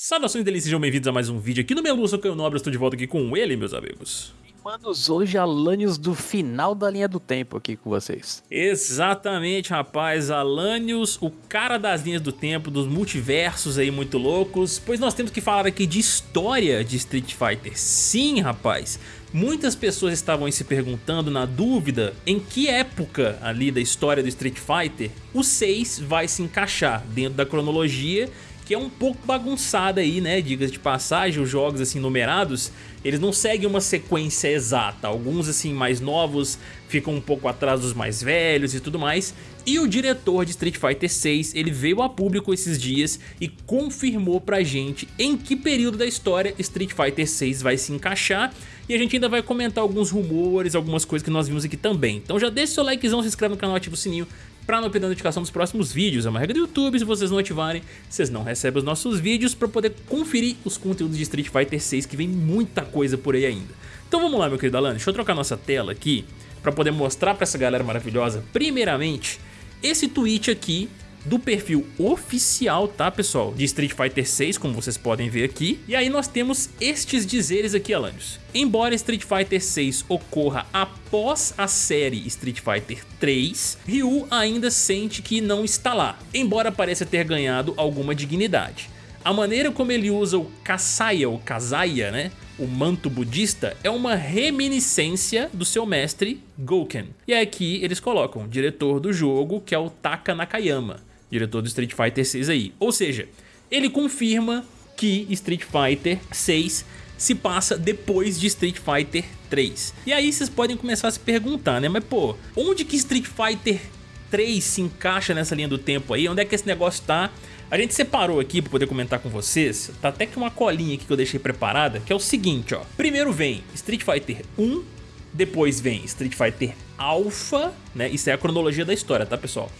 Saudações deles, sejam bem-vindos a mais um vídeo aqui no Meluço, que eu Nobre, estou de volta aqui com ele, meus amigos. Manos, hoje Alanios do final da linha do tempo aqui com vocês. Exatamente, rapaz, Alanios, o cara das linhas do tempo, dos multiversos aí muito loucos, pois nós temos que falar aqui de história de Street Fighter. Sim, rapaz, muitas pessoas estavam se perguntando, na dúvida, em que época ali da história do Street Fighter o 6 vai se encaixar dentro da cronologia que é um pouco bagunçada aí, né, diga de passagem, os jogos assim numerados, eles não seguem uma sequência exata, alguns assim mais novos ficam um pouco atrás dos mais velhos e tudo mais, e o diretor de Street Fighter 6, ele veio a público esses dias e confirmou pra gente em que período da história Street Fighter 6 vai se encaixar, e a gente ainda vai comentar alguns rumores, algumas coisas que nós vimos aqui também. Então já deixa seu likezão, se inscreve no canal, ativa o sininho para não perder a notificação dos próximos vídeos. É uma regra do YouTube, se vocês não ativarem, vocês não recebem os nossos vídeos para poder conferir os conteúdos de Street Fighter 6, que vem muita coisa por aí ainda. Então vamos lá, meu querido Alan, deixa eu trocar nossa tela aqui para poder mostrar para essa galera maravilhosa, primeiramente, esse tweet aqui do perfil oficial, tá pessoal, de Street Fighter 6, como vocês podem ver aqui. E aí nós temos estes dizeres aqui, Alanios. Embora Street Fighter 6 ocorra após a série Street Fighter 3, Ryu ainda sente que não está lá, embora pareça ter ganhado alguma dignidade. A maneira como ele usa o Kasaya, ou Kazaya, né? o manto budista, é uma reminiscência do seu mestre Gouken. E aqui eles colocam o diretor do jogo, que é o Taka Nakayama diretor do Street Fighter 6 aí. Ou seja, ele confirma que Street Fighter 6 se passa depois de Street Fighter 3. E aí vocês podem começar a se perguntar, né? Mas pô, onde que Street Fighter 3 se encaixa nessa linha do tempo aí? Onde é que esse negócio tá? A gente separou aqui para poder comentar com vocês, tá até que uma colinha aqui que eu deixei preparada, que é o seguinte, ó. Primeiro vem Street Fighter 1, depois vem Street Fighter Alpha, né? Isso é a cronologia da história, tá, pessoal?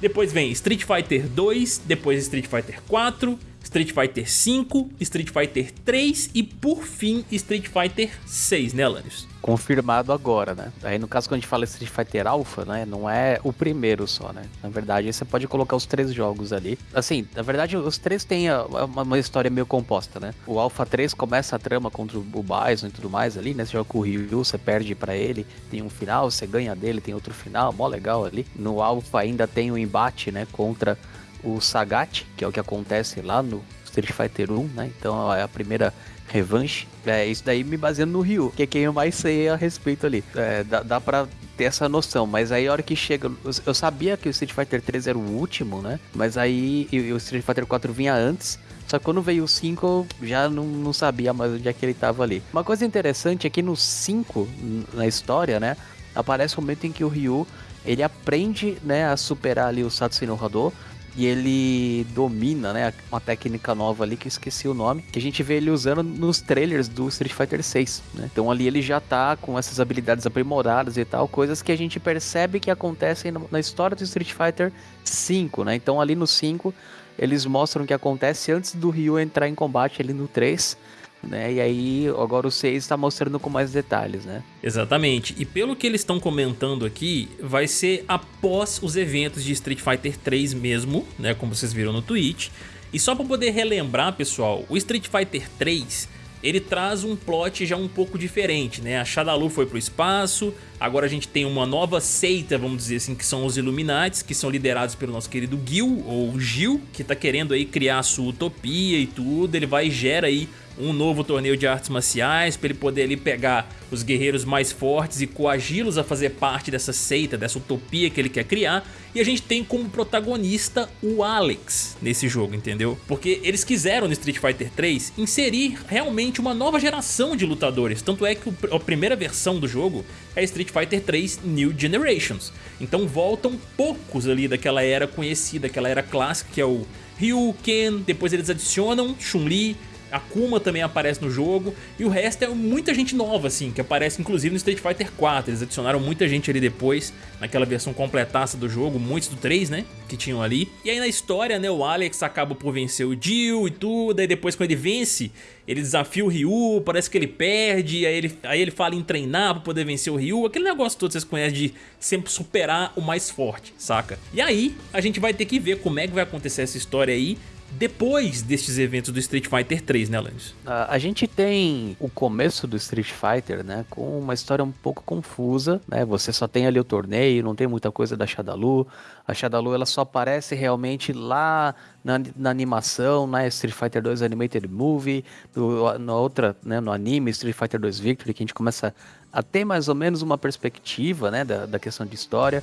Depois vem Street Fighter 2, depois Street Fighter 4, Street Fighter 5, Street Fighter 3 e por fim Street Fighter 6, né Lanius? Confirmado agora, né? Aí no caso quando a gente fala Street Fighter Alpha, né? Não é o primeiro só, né? Na verdade você pode colocar os três jogos ali. Assim, na verdade os três têm uma, uma história meio composta, né? O Alpha 3 começa a trama contra o Bison e tudo mais ali, né? Você joga com o Ryu, você perde para ele, tem um final, você ganha dele, tem outro final, mó legal ali. No Alpha ainda tem o um embate, né? Contra o Sagat, que é o que acontece lá no Street Fighter 1, né? Então é a primeira revanche. É isso daí me baseando no Ryu, que é quem eu mais sei a respeito ali. É, dá, dá pra ter essa noção, mas aí a hora que chega, eu sabia que o Street Fighter 3 era o último, né? Mas aí e, o Street Fighter 4 vinha antes. Só que quando veio o 5, eu já não, não sabia mais onde é que ele tava ali. Uma coisa interessante é que no 5, na história, né? Aparece o momento em que o Ryu ele aprende né, a superar ali o Satsui Hado e ele domina, né, uma técnica nova ali que eu esqueci o nome, que a gente vê ele usando nos trailers do Street Fighter 6, né? Então ali ele já tá com essas habilidades aprimoradas e tal, coisas que a gente percebe que acontecem na história do Street Fighter 5, né? Então ali no 5 eles mostram o que acontece antes do Ryu entrar em combate ali no 3 né? E aí agora o 6 está mostrando com mais detalhes, né? Exatamente. E pelo que eles estão comentando aqui, vai ser após os eventos de Street Fighter 3 mesmo, né? Como vocês viram no tweet. E só para poder relembrar, pessoal, o Street Fighter 3 ele traz um plot já um pouco diferente, né? A Shadalu foi pro espaço, agora a gente tem uma nova seita, vamos dizer assim, que são os Illuminates, que são liderados pelo nosso querido Gil, ou Gil, que tá querendo aí criar a sua utopia e tudo, ele vai e gera aí um novo torneio de artes marciais para ele poder ali pegar os guerreiros mais fortes e coagi-los a fazer parte dessa seita, dessa utopia que ele quer criar. E a gente tem como protagonista o Alex nesse jogo, entendeu? Porque eles quiseram no Street Fighter 3 inserir realmente uma nova geração de lutadores. Tanto é que a primeira versão do jogo é Street Fighter 3 New Generations. Então voltam poucos ali daquela era conhecida, aquela era clássica que é o Ryu, Ken, depois eles adicionam Chun-Li, Akuma também aparece no jogo, e o resto é muita gente nova, assim, que aparece inclusive no Street Fighter 4, eles adicionaram muita gente ali depois, naquela versão completaça do jogo, muitos do 3, né, que tinham ali. E aí na história, né, o Alex acaba por vencer o Jill e tudo, aí depois quando ele vence, ele desafia o Ryu, parece que ele perde, aí ele, aí ele fala em treinar pra poder vencer o Ryu, aquele negócio todo que vocês conhecem de sempre superar o mais forte, saca? E aí a gente vai ter que ver como é que vai acontecer essa história aí, depois destes eventos do Street Fighter 3, né, Alanis? A, a gente tem o começo do Street Fighter, né, com uma história um pouco confusa, né? Você só tem ali o torneio, não tem muita coisa da Shadalu. A Shadalu ela só aparece realmente lá na, na animação, na Street Fighter 2 Animated Movie, no, na outra, né, no anime Street Fighter 2 Victory, que a gente começa a ter mais ou menos uma perspectiva, né, da, da questão de história.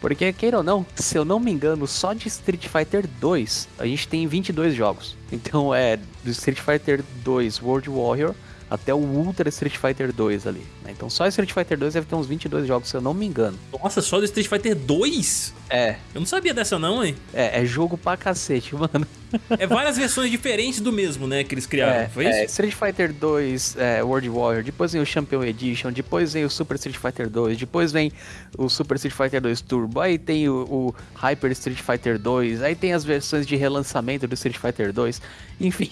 Porque, queira ou não, se eu não me engano, só de Street Fighter 2 a gente tem 22 jogos. Então é do Street Fighter 2 World Warrior até o Ultra Street Fighter 2 ali. Né? Então só Street Fighter 2 deve ter uns 22 jogos, se eu não me engano. Nossa, só do Street Fighter 2? É. Eu não sabia dessa não, hein? É, é jogo pra cacete, mano. É várias versões diferentes do mesmo, né, que eles criaram, é, foi isso? É, Street Fighter 2 é, World Warrior, depois vem o Champion Edition, depois vem o Super Street Fighter 2, depois vem o Super Street Fighter 2 Turbo, aí tem o, o Hyper Street Fighter 2, aí tem as versões de relançamento do Street Fighter 2, enfim.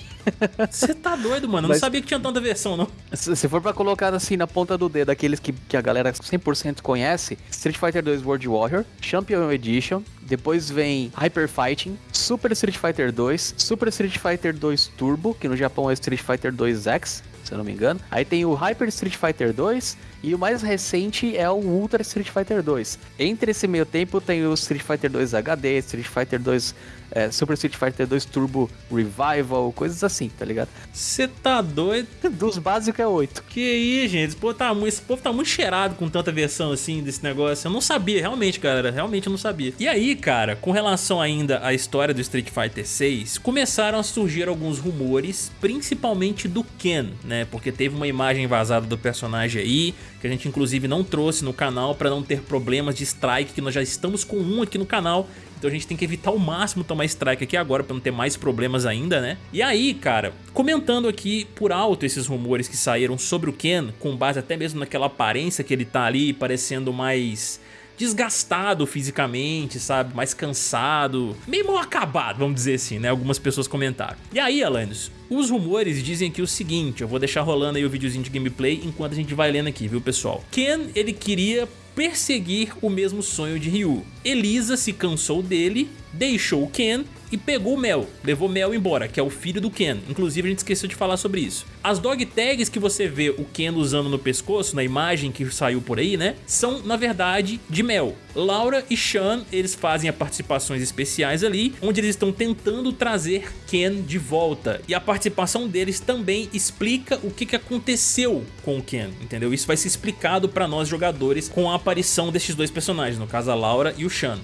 Você tá doido, mano, eu Mas, não sabia que tinha tanta versão, não. Se for pra colocar assim na ponta do dedo, aqueles que, que a galera 100% conhece, Street Fighter 2 World Warrior, Champion Edition, depois vem Hyper Fighting, Super Street Fighter 2, Super Street Fighter 2 Turbo, que no Japão é Street Fighter 2 X, se eu não me engano. Aí tem o Hyper Street Fighter 2 e o mais recente é o Ultra Street Fighter 2. Entre esse meio tempo tem o Street Fighter 2 HD, Street Fighter 2 é, Super Street Fighter 2 Turbo Revival, coisas assim, tá ligado? Você tá doido? Dos básicos é 8. Que aí, gente, esse povo, tá, esse povo tá muito cheirado com tanta versão assim desse negócio. Eu não sabia, realmente, galera, realmente eu não sabia. E aí, cara, com relação ainda à história do Street Fighter 6, começaram a surgir alguns rumores, principalmente do Ken, né? Porque teve uma imagem vazada do personagem aí, que a gente inclusive não trouxe no canal para não ter problemas de strike, que nós já estamos com um aqui no canal, então a gente tem que evitar ao máximo tomar strike aqui agora para não ter mais problemas ainda, né? E aí, cara, comentando aqui por alto esses rumores que saíram sobre o Ken, com base até mesmo naquela aparência que ele tá ali, parecendo mais desgastado fisicamente, sabe? Mais cansado, meio mal acabado, vamos dizer assim, né? Algumas pessoas comentaram. E aí, Alanis, os rumores dizem aqui o seguinte, eu vou deixar rolando aí o videozinho de gameplay enquanto a gente vai lendo aqui, viu, pessoal? Ken, ele queria perseguir o mesmo sonho de Ryu. Elisa se cansou dele, deixou Ken e pegou o Mel, levou Mel embora, que é o filho do Ken. Inclusive a gente esqueceu de falar sobre isso. As dog tags que você vê o Ken usando no pescoço, na imagem que saiu por aí, né? São, na verdade, de Mel. Laura e Sean, eles fazem participações especiais ali, onde eles estão tentando trazer Ken de volta. E a participação deles também explica o que, aconteceu com o Ken, entendeu? Isso vai ser explicado para nós jogadores com a aparição desses dois personagens, no caso a Laura e o Sean.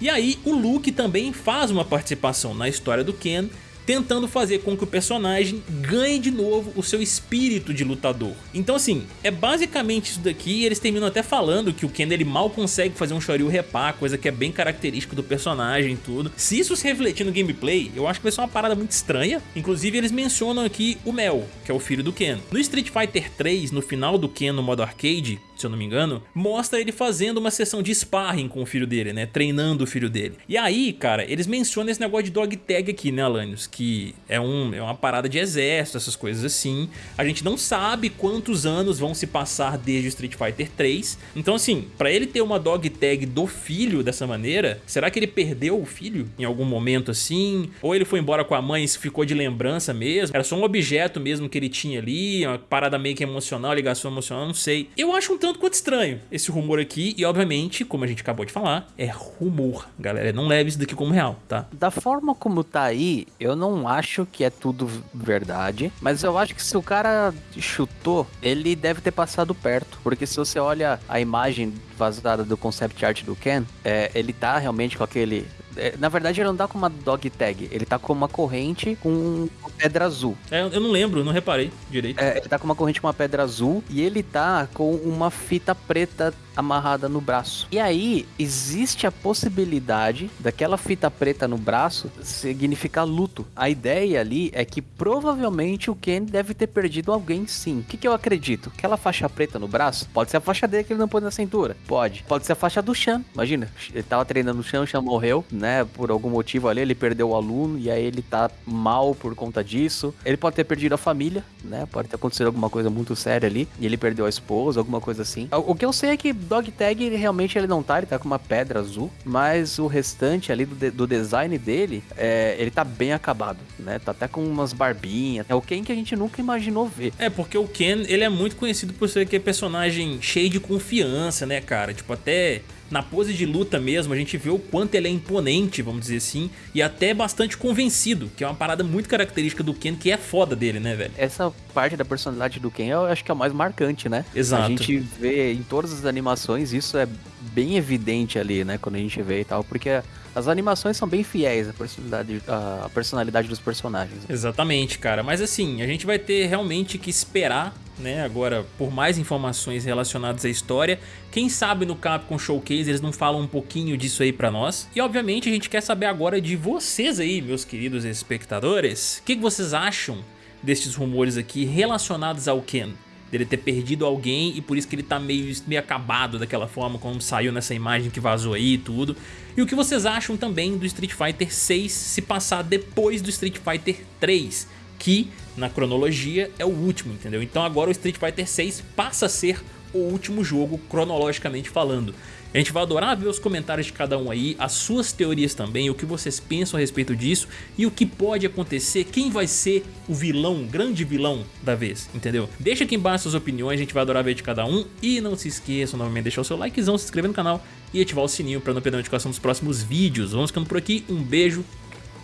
E aí o Luke também faz uma participação na história do Ken tentando fazer com que o personagem ganhe de novo o seu espírito de lutador. Então assim, é basicamente isso daqui e eles terminam até falando que o Ken ele mal consegue fazer um Shoryu repar, coisa que é bem característico do personagem e tudo. Se isso se refletir no gameplay, eu acho que vai ser uma parada muito estranha. Inclusive eles mencionam aqui o Mel, que é o filho do Ken. No Street Fighter 3, no final do Ken no modo arcade, se eu não me engano, mostra ele fazendo uma sessão de sparring com o filho dele, né? Treinando o filho dele. E aí, cara, eles mencionam esse negócio de dog tag aqui, né, Alanios? Que é, um, é uma parada de exército, essas coisas assim. A gente não sabe quantos anos vão se passar desde Street Fighter 3. Então, assim, pra ele ter uma dog tag do filho dessa maneira, será que ele perdeu o filho em algum momento assim? Ou ele foi embora com a mãe e ficou de lembrança mesmo? Era só um objeto mesmo que ele tinha ali, uma parada meio que emocional, ligação emocional, não sei. Eu acho um tanto quanto estranho. Esse rumor aqui e obviamente, como a gente acabou de falar, é rumor, galera, não leve isso daqui como real, tá? Da forma como tá aí, eu não acho que é tudo verdade, mas eu acho que se o cara chutou, ele deve ter passado perto, porque se você olha a imagem vazada do concept art do Ken, é, ele tá realmente com aquele é, na verdade, ele não tá com uma dog tag, ele tá com uma corrente com pedra azul. É, eu não lembro, não reparei direito. É, ele tá com uma corrente com uma pedra azul e ele tá com uma fita preta amarrada no braço. E aí, existe a possibilidade daquela fita preta no braço significar luto. A ideia ali é que provavelmente o Ken deve ter perdido alguém sim. O que, que eu acredito? Aquela faixa preta no braço pode ser a faixa dele que ele não pôs na cintura. Pode. Pode ser a faixa do Chan. Imagina, ele tava treinando no Chan, o Chan morreu, né? Por algum motivo ali, ele perdeu o aluno e aí ele tá mal por conta disso. Ele pode ter perdido a família, né? Pode ter acontecido alguma coisa muito séria ali e ele perdeu a esposa, alguma coisa assim. O que eu sei é que Dog Tag, ele realmente ele não tá, ele tá com uma pedra azul, mas o restante ali do, de, do design dele, é, ele tá bem acabado, né? Tá até com umas barbinhas. É o Ken que a gente nunca imaginou ver. É, porque o Ken, ele é muito conhecido por ser aquele personagem cheio de confiança, né, cara? Tipo, até na pose de luta mesmo, a gente vê o quanto ele é imponente, vamos dizer assim, e até bastante convencido, que é uma parada muito característica do Ken, que é foda dele, né, velho? Essa parte da personalidade do Ken eu acho que é a mais marcante, né? Exato. A gente vê em todas as animações, isso é bem evidente ali, né, quando a gente vê e tal, porque as animações são bem fiéis à personalidade, à personalidade dos personagens. Exatamente, cara. Mas assim, a gente vai ter realmente que esperar né, agora por mais informações relacionadas à história. Quem sabe no Capcom Showcase eles não falam um pouquinho disso aí pra nós. E obviamente a gente quer saber agora de vocês aí, meus queridos espectadores. O que, vocês acham destes rumores aqui relacionados ao Ken? Dele ter perdido alguém e por isso que ele tá meio, meio acabado daquela forma como saiu nessa imagem que vazou aí e tudo. E o que vocês acham também do Street Fighter 6 se passar depois do Street Fighter 3? Que na cronologia é o último, entendeu? Então agora o Street Fighter 6 passa a ser o último jogo cronologicamente falando. A gente vai adorar ver os comentários de cada um aí, as suas teorias também, o que vocês pensam a respeito disso e o que pode acontecer, quem vai ser o vilão, o grande vilão da vez, entendeu? Deixa aqui embaixo suas opiniões, a gente vai adorar ver de cada um e não se esqueçam novamente de deixar o seu likezão, se inscrever no canal e ativar o sininho para não perder a notificação dos próximos vídeos. Vamos ficando por aqui, um beijo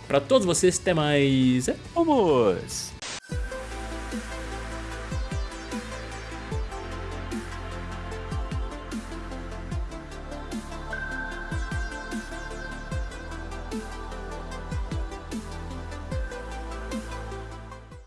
pra todos vocês, até mais. Vamos!